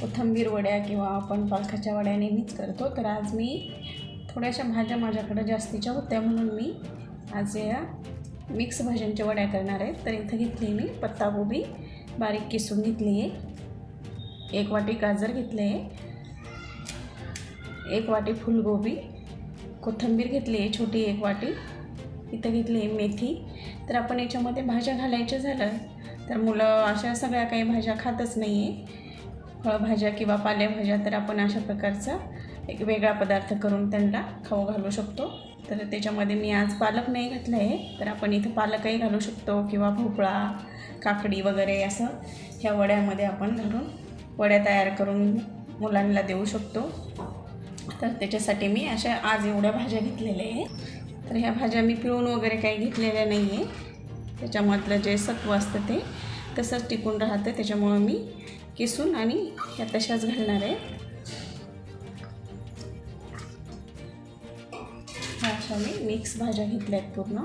कोथिंबीर वड्या किंवा आपण पालकाच्या वड्या नेहमीच करतो. तर आज मी थोड्याशा भाज्या माझ्याकडं जास्तीच्या होत्या म्हणून मी आज या मिक्स भाज्यांच्या वड्या करणार आहे. तर इथं घेतली मी पत्ताकोबी बारीक किसून घेतली आहे. एक वाटी गाजर घेतले आहे. एक वाटी फुलगोबी कोथिंबीर घेतली आहे छोटी एक वाटी. इथं घेतली आहे मेथी. तर आपण याच्यामध्ये भाज्या घालायच्या झालं तर मुलं अशा सगळ्या काही भाज्या खातच नाही आहे फळभाज्या किंवा पालेभाज्या तर आपण अशा प्रकारचा एक वेगळा पदार्थ करून त्यांना खाऊ घालू शकतो. तर त्याच्यामध्ये मी आज पालक नाही घातलं आहे तर आपण इथं पालकही घालू शकतो किंवा भोपळा काकडी वगैरे असं ह्या वड्यामध्ये आपण घालून वड्या तयार करून मुलांना देऊ शकतो. तर त्याच्यासाठी मी अशा आज एवढ्या भाज्या घेतलेल्या आहे. तर ह्या भाज्या मी पिळून वगैरे काही घेतलेल्या नाही आहे त्याच्यामधलं जे सत्व असतं ते तसंच टिकून राहतं. त्याच्यामुळं मी किसून आणि या तशाच घालणार आहे. ह्या अशा मी मिक्स भाज्या घेतल्या आहेत पूर्ण.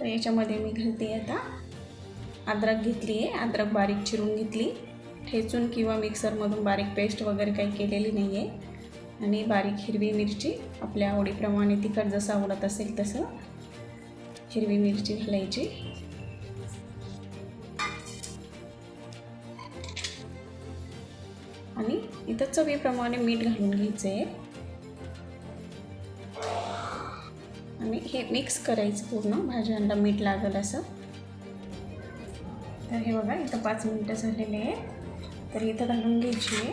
तर याच्यामध्ये मी घालते आता अद्रक घेतली आहे अद्रक बारीक चिरून घेतली. ठेचून किंवा मिक्सरमधून बारीक पेस्ट वगैरे काही केलेली नाही आहे आणि बारीक हिरवी मिरची आपल्या आवडीप्रमाणे तिखट जसं आवडत असेल तसं. हिरवी मिरची घालायची. आणि इथं चवीप्रमाणे मीठ घालून घ्यायचं आहे आणि हे मिक्स करायचं पूर्ण भाज्यांना मीठ लागेल असं. तर हे बघा इथं पाच मिनटं झालेले आहे तर इथं घालून घ्यायची आहे.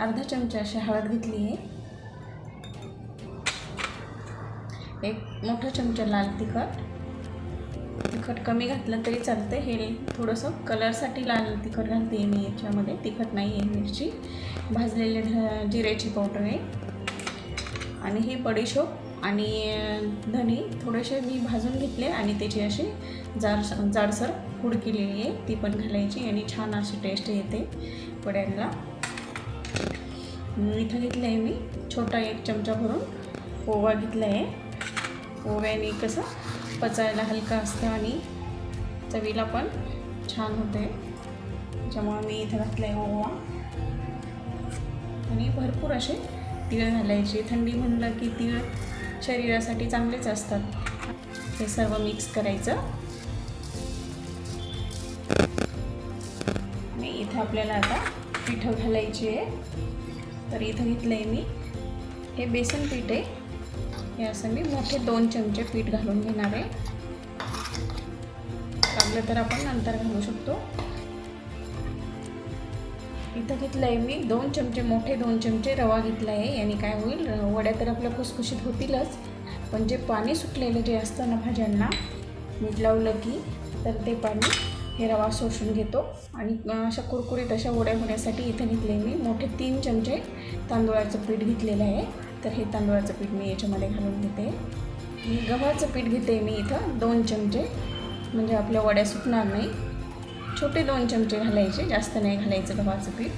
अर्धा चमचा अशी हळद घेतली आहे. एक मोठा चमचा लाल तिखट. तिखट कमी घातलं तरी चालतं हे थोडंसं कलरसाठी लाल तिखट घालते मी याच्यामध्ये. तिखट नाही आहे मिरची. भाजलेले ध जिऱ्याची पावडर आहे. आणि ही बडीशोप आणि धनी थोडेसे मी भाजून घेतले आणि त्याची अशी जाड जाडसर पूड केलेली आहे. ती पण घालायची आणि छान अशी टेस्ट येते वड्यांना. इथं घेतलं आहे मी छोटा एक चमचा भरून ओवा घेतला आहे ओव्याने कसं पचायला हलका असतं आणि चवीला पण छान होते. त्याच्यामुळं मी इथं घातलं आहे ओवा. आणि भरपूर असे तीळ घालायचे. थंडी म्हणलं की तीळ शरीरासाठी चांगलेच असतात. हे सर्व मिक्स करायचं. आणि इथं आपल्याला आता पिठं घालायची आहे. तर इथं घेतलं आहे मी. हे बेसन पीठ आहे. हे असं मी मोठे दोन चमचे पीठ घालून घेणार आहे. लागलं तर आपण नंतर घालू शकतो. इथं घेतलं आहे मी दोन चमचे मोठे दोन चमचे रवा घेतला आहे याने काय होईल वड्या तर आपल्या खुसखुशीत होतीलच. पण जे पाणी सुटलेलं जे असतं ना भाज्यांना मीठ लावलं की तर ते पाणी हे रवा शोषून घेतो. आणि अशा कुरकुरीत अशा वड्या होण्यासाठी इथं घेतले मी मोठे तीन चमचे तांदूळाचं पीठ घेतलेलं आहे. तर हे तांदूळाचं पीठ मी याच्यामध्ये घालून घेते. मी गव्हाचं पीठ घेते मी इथं दोन चमचे. म्हणजे आपल्या वड्या सुटणार नाही. छोटे दोन चमचे घालायचे जास्त नाही घालायचं गव्हाचं पीठ.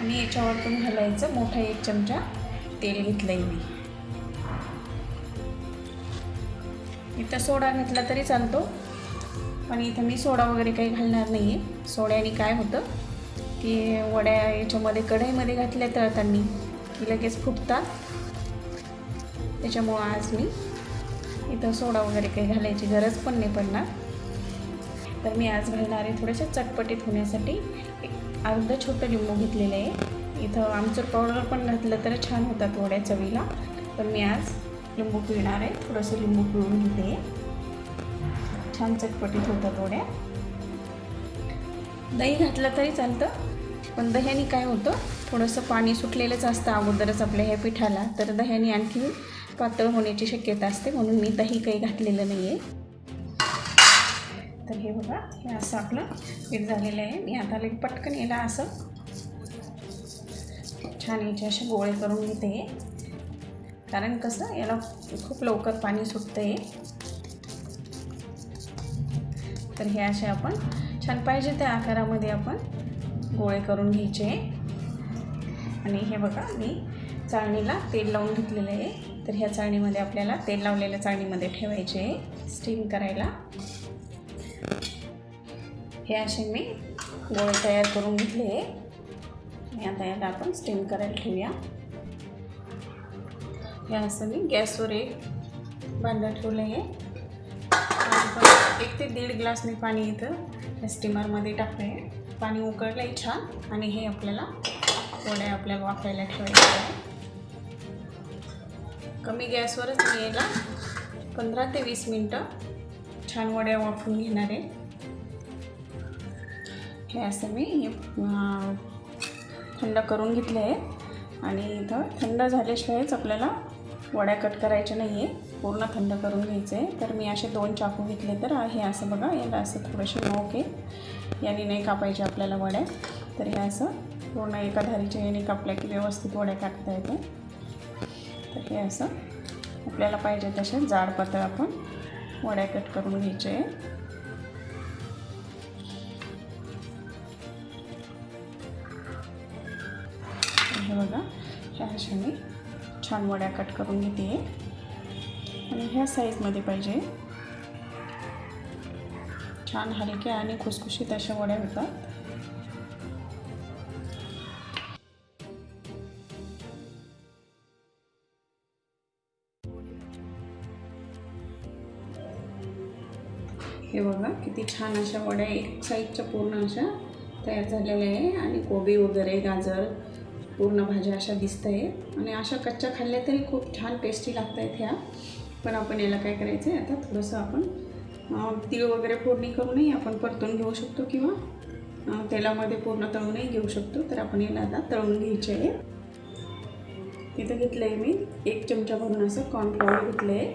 आणि याच्यावर पण घालायचं मोठा एक चमचा तेल घेतलं आहे मी. इथं सोडा घातला तरी चालतो. पण इथं मी सोडा वगैरे काही घालणार नाही आहे सोड्याने काय होतं? की वड्या याच्यामध्ये कढईमध्ये घातल्या तळताना की लगेच फुटतात. त्याच्यामुळं आज मी इथं सोडा वगैरे काही घालायची गरज पण नाही पडणार. तर मी आज घालणार आहे थोड्याशा चटपटीत होण्यासाठी. एक अर्धं छोटं लिंबू घेतलेलं आहे. इथं आमचूर पावडर पण घातलं तर छान होतात वड्या चवीला. तर मी आज लिंबू पिळणार आहे. थोडंसं लिंबू पिळून घेते. छान चटपटीत होतात वड्या. दही घातलं तरी चालतं पण दह्याने काय होतं थोडंसं पाणी सुटलेलंच असतं अगोदरच आपल्या ह्या पिठाला तर दह्याने आणखी पातळ होण्याची शक्यता असते म्हणून मी दही काही घातलेलं नाही आहे तर हे बघा हे असं आपलं पीठ झालेलं आहे. मी आता लई पटकन याला असं छान याचे असे गोळे करून घेते. कारण कसं याला खूप लवकर पाणी सुटतं आहे तर हे असे आपण छान पाहिजे त्या आकारामध्ये आपण गोळे करून घ्यायचे. आणि हे बघा मी चाळणीला तेल लावून घेतलेलं आहे. तर ह्या चाळणीमध्ये आपल्याला तेल लावलेल्या चाळणीमध्ये ठेवायचे आहे. स्टीम करायला. हे असे मी गोळे तयार करून घेतले आहे. आणि आता याला आपण स्टीम करायला ठेवूया. हे असं मी गॅसवर एक भांडं ठेवलं आहे. एक ते दीड ग्लास मी पाणी इथं स्टीमरमध्ये टाकलं आहे पाणी उकळलं आहे छान. आणि हे आपल्याला वड्या आपल्या वाफायला ठेवायच्या आहे कमी गॅसवरच मी याला पंधरा ते वीस मिनटं छान वड्या वाफून घेणार आहे. हे असं मी थंड करून घेतले आहे. आणि इथं थंड झाल्याशिवायच आपल्याला वड्या कट करायच्या नाही आहे पूर्ण थंड करून घ्यायचं. आहे तर मी असे दोन चाकू घेतले तर हे असं बघा याला असं थोडेसे नोक आहे. याने नाही कापायचे आपल्याला वड्या. तर हे असं पूर्ण एका धारीच्या याने कापल्या की व्यवस्थित वड्या कापता येते. तर हे असं आपल्याला पाहिजे तसे जाड पातळ आपण वड्या कट करून घ्यायचे. आहे हे बघा ह्या छान वड्या कट करून घेते. आणि ह्या साईजमध्ये पाहिजे. छान हलक्या आणि खुसखुशीत अशा वड्या होतात. हे बघा किती छान अशा वड्या एक साईजच्या पूर्ण अशा तयार झालेल्या आहे. आणि कोबी वगैरे गाजर पूर्ण भाज्या अशा दिसत आहे आणि अशा कच्च्या खाल्ल्या तरी खूप छान टेस्टी लागत आहेत ह्या. पण आपण याला काय करायचं आहे आता थोडंसं आपण तीळ वगैरे फोडणी करूनही आपण परतून घेऊ शकतो किंवा तेलामध्ये पूर्ण तळूनही घेऊ शकतो. तर आपण याला आता तळून घ्यायचे आहे. इथं घेतलं आहे मी एक चमचा भरून असं कॉर्नफ्लॉवर घेतलं आहे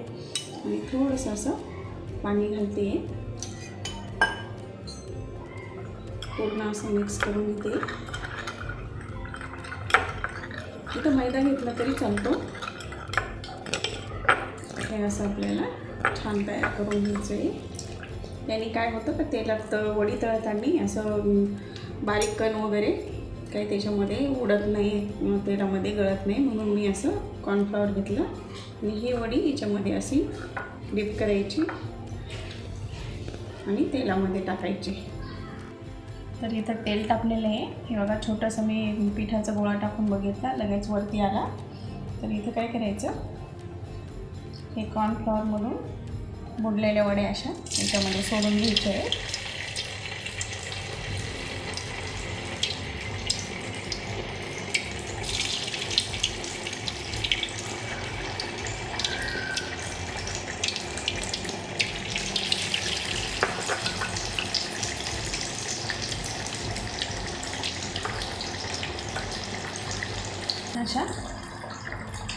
आणि थोडंसं असं पाणी घालते. आहे पूर्ण असं मिक्स करून घेते. इथं मैदा घेतला तरी चालतो. हे असं आपल्याला छान तयार करून घ्यायचं आहे याने काय होतं का तेलात तळ वडी तळताना असं बारीक कण वगैरे काही त्याच्यामध्ये उडत नाही तेलामध्ये गळत नाही म्हणून मी असं कॉर्नफ्लॉवर घेतलं. आणि ही वडी याच्यामध्ये अशी डिप करायची आणि तेलामध्ये टाकायची. तर इथं तेल टाकलेलं आहे. हे बघा छोटंसं मी पिठाचा गोळा टाकून बघितला लगेच वरती आला. तर इथं काय करायचं? हे कॉर्नफ्लॉवरमधून बुडलेल्या वड्या अशा याच्यामध्ये सोडून घ्यायच्या आहे अशा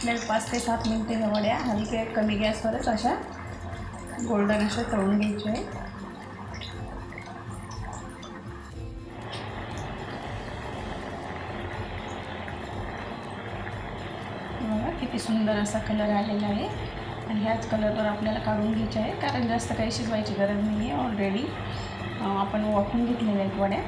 आपल्याला पाच ते सात मिनटे ह्या वड्या हलक्या कमी गॅसवरच अशा गोल्डन अशा तळून घ्यायच्या आहे बघा किती सुंदर असा कलर आलेला आहे. आणि ह्याच कलरवर आपल्याला काढून घ्यायचे आहे. कारण जास्त काही शिजवायची गरज नाही आहे ऑलरेडी आपण वाफून घेतलेल्या आहेत वड्या.